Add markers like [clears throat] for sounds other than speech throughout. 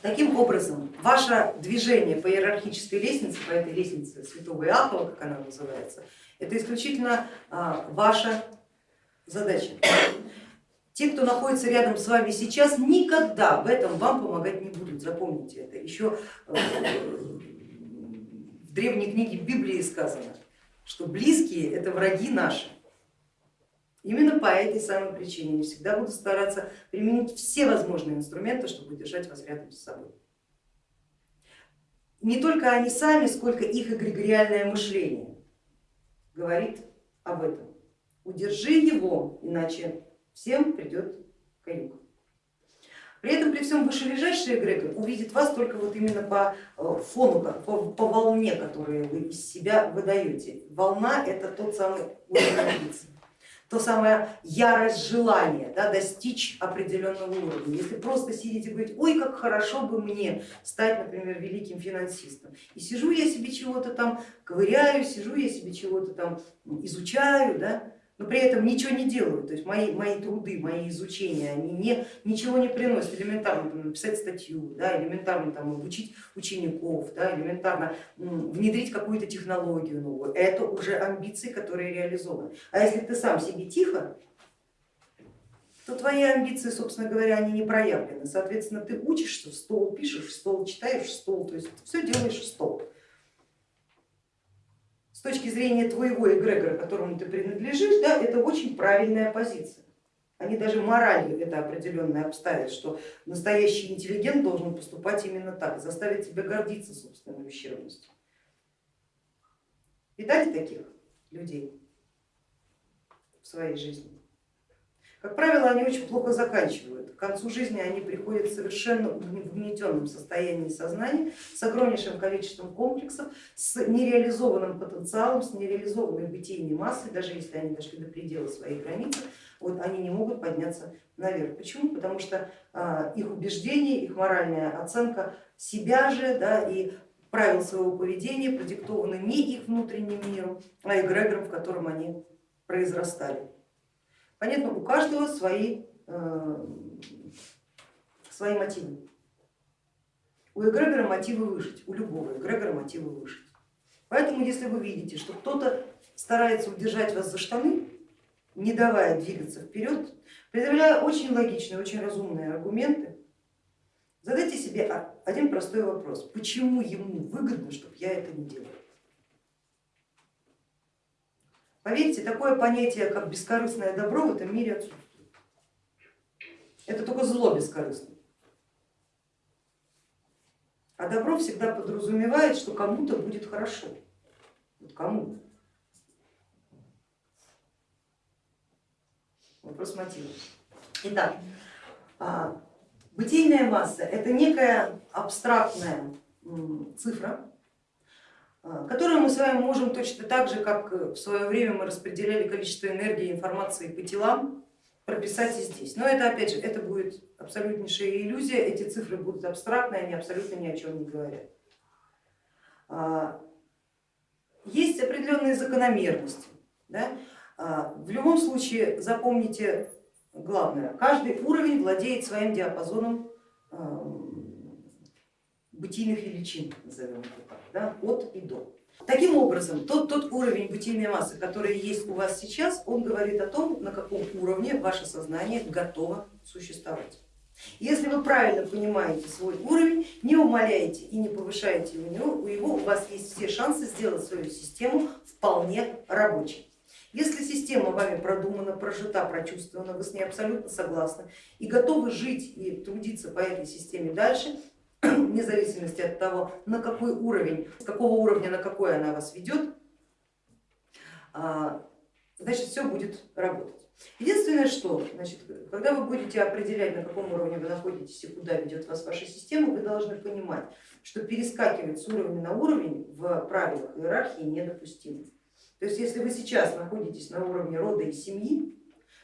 Таким образом, ваше движение по иерархической лестнице, по этой лестнице святого Иакова, как она называется, это исключительно а, ваша задача. Те, кто находится рядом с вами сейчас, никогда в этом вам помогать не будут, запомните это. Еще э, в древней книге Библии сказано, что близкие это враги наши. Именно по этой самой причине они всегда будут стараться применить все возможные инструменты, чтобы держать вас рядом с собой. Не только они сами, сколько их эгрегориальное мышление говорит об этом. Удержи его, иначе всем придет каюк. При этом при всем вышележащий эгрегор увидит вас только вот именно по э, фону, по, по волне, которую вы из себя выдаете. Волна это тот самый уровень то самое ярость желания да, достичь определенного уровня. Если просто сидите и говорить, ой, как хорошо бы мне стать, например, великим финансистом. И сижу я себе чего-то там ковыряю, сижу я себе чего-то там изучаю, да, но при этом ничего не делаю, то есть мои, мои труды, мои изучения, они не, ничего не приносят, элементарно там, написать статью, да, элементарно там, обучить учеников, да, элементарно внедрить какую-то технологию новую, это уже амбиции, которые реализованы. А если ты сам себе тихо, то твои амбиции, собственно говоря, они не проявлены. Соответственно, ты учишься, в стол пишешь, в стол читаешь, в стол, то есть все делаешь в стол с точки зрения твоего эгрегора, которому ты принадлежишь, да, это очень правильная позиция. Они даже моралью это определенно обставят, что настоящий интеллигент должен поступать именно так, заставить тебя гордиться собственной ущербностью. Видали таких людей в своей жизни? Как правило, они очень плохо заканчивают. К концу жизни они приходят совершенно в угнетенном состоянии сознания, с огромнейшим количеством комплексов, с нереализованным потенциалом, с нереализованной бытийной массой, даже если они дошли до предела своей границы, вот они не могут подняться наверх. Почему? Потому что а, их убеждения, их моральная оценка себя же да, и правил своего поведения продиктованы не их внутренним миром, а эгрегором, в котором они произрастали. Понятно, у каждого свои, э, свои мотивы. У эгрегора мотивы выжить, у любого эгрегора мотивы выжить. Поэтому если вы видите, что кто-то старается удержать вас за штаны, не давая двигаться вперед, предъявляя очень логичные, очень разумные аргументы, задайте себе один простой вопрос, почему ему выгодно, чтобы я это не делала? Поверьте, такое понятие, как бескорыстное добро в этом мире отсутствует. Это только зло бескорыстное. А добро всегда подразумевает, что кому-то будет хорошо. Вот кому-то. Вопрос мотива. Итак, а, бытийная масса это некая абстрактная цифра, а, которую мы с вами можем точно так же, как в свое время мы распределяли количество энергии и информации по телам, прописать и здесь. Но это опять же, это будет абсолютнейшая иллюзия, эти цифры будут абстрактные, они абсолютно ни о чем не говорят. А, есть определенные закономерности. Да? А, в любом случае запомните главное, каждый уровень владеет своим диапазоном бытийных величин, назовем это так, да, от и до. Таким образом, тот, тот уровень бытийной массы, который есть у вас сейчас, он говорит о том, на каком уровне ваше сознание готово существовать. Если вы правильно понимаете свой уровень, не умаляете и не повышаете его, у его, у вас есть все шансы сделать свою систему вполне рабочей. Если система вами продумана, прожита, прочувствована, вы с ней абсолютно согласны и готовы жить и трудиться по этой системе дальше, [clears throat] вне зависимости от того, на какой уровень, с какого уровня на какой она вас ведет, а, значит все будет работать. Единственное, что значит, когда вы будете определять, на каком уровне вы находитесь и куда ведет вас ваша система, вы должны понимать, что перескакивать с уровня на уровень в правилах иерархии недопустимо. То есть если вы сейчас находитесь на уровне рода и семьи,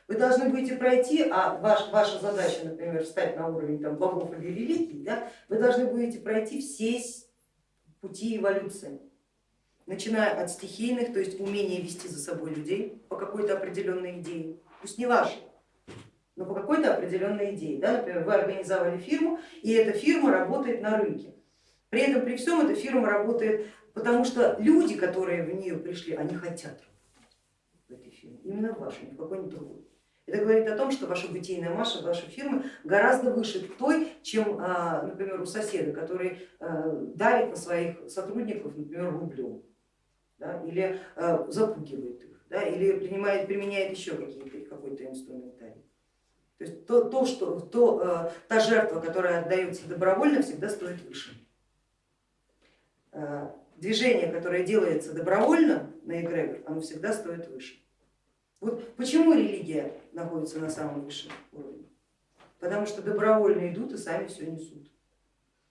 вы должны будете пройти, а ваш, ваша задача, например, встать на уровень там, богов или религий, да, вы должны будете пройти все пути эволюции, начиная от стихийных, то есть умения вести за собой людей по какой-то определенной идее, пусть не вашей, но по какой-то определенной идее. Да? Например, вы организовали фирму, и эта фирма работает на рынке. При этом при всем эта фирма работает, потому что люди, которые в нее пришли, они хотят работать в этой фирме, именно в вашей, ни в какой-нибудь другой. Это говорит о том, что ваша бытийная масса, ваша фирма гораздо выше той, чем, а, например, у соседа, который а, давит на своих сотрудников, например, рублем да, или а, запугивает их, да, или принимает, применяет еще какой-то инструментарий. То есть то, то, что, то, та жертва, которая отдается добровольно, всегда стоит выше. Движение, которое делается добровольно на эгрегор, оно всегда стоит выше. Вот почему религия находится на самом высшем уровне? Потому что добровольно идут и сами все несут.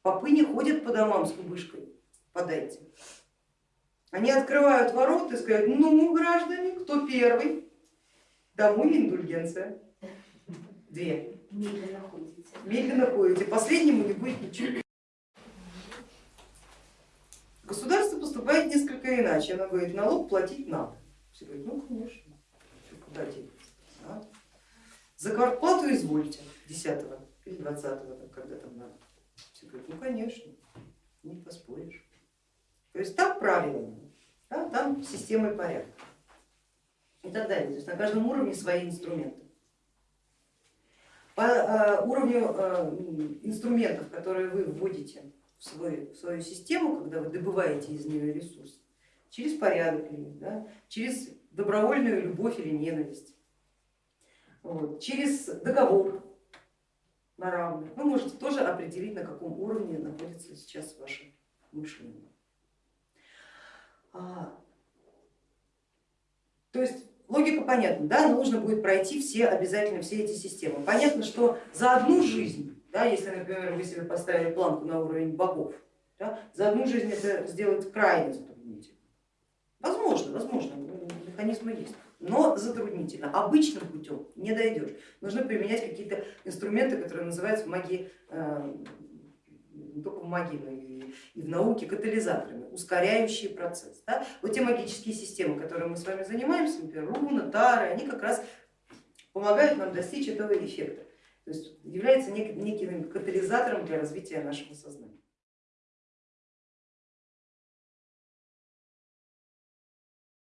Попы не ходят по домам с кубышкой, подайте. Они открывают ворота и сказать, ну, граждане, кто первый? Домой индульгенция. Две. Медленно ходите. Медленно ходите. Последнему не будет ничего. Государство поступает несколько иначе. Оно говорит, налог платить надо. Все говорят, ну конечно куда Да? За квартплату извольте 10 или 20, когда там надо. Все говорят, ну конечно, не поспоришь. То есть там правильно, да? там система и порядок и так далее. То есть на каждом уровне свои инструменты. По э, уровню э, инструментов, которые вы вводите в, свой, в свою систему, когда вы добываете из нее ресурс, через порядок, да, через добровольную любовь или ненависть, вот, через договор на равных. Вы можете тоже определить, на каком уровне находится сейчас ваше мышление. А, то есть логика понятна, да, нужно будет пройти все обязательно все эти системы. Понятно, что за одну жизнь, да, если, например, вы себе поставили планку на уровень богов, да, за одну жизнь это сделать крайне затруднительно. Возможно, возможно, механизмы есть, но затруднительно. Обычным путем не дойдешь. Нужно применять какие-то инструменты, которые называются в магии, э, не только в магии, но и в науке катализаторами, ускоряющие процесс. Да? Вот те магические системы, которыми мы с вами занимаемся, например, руна, тары, они как раз помогают нам достичь этого эффекта. То есть является неким катализатором для развития нашего сознания.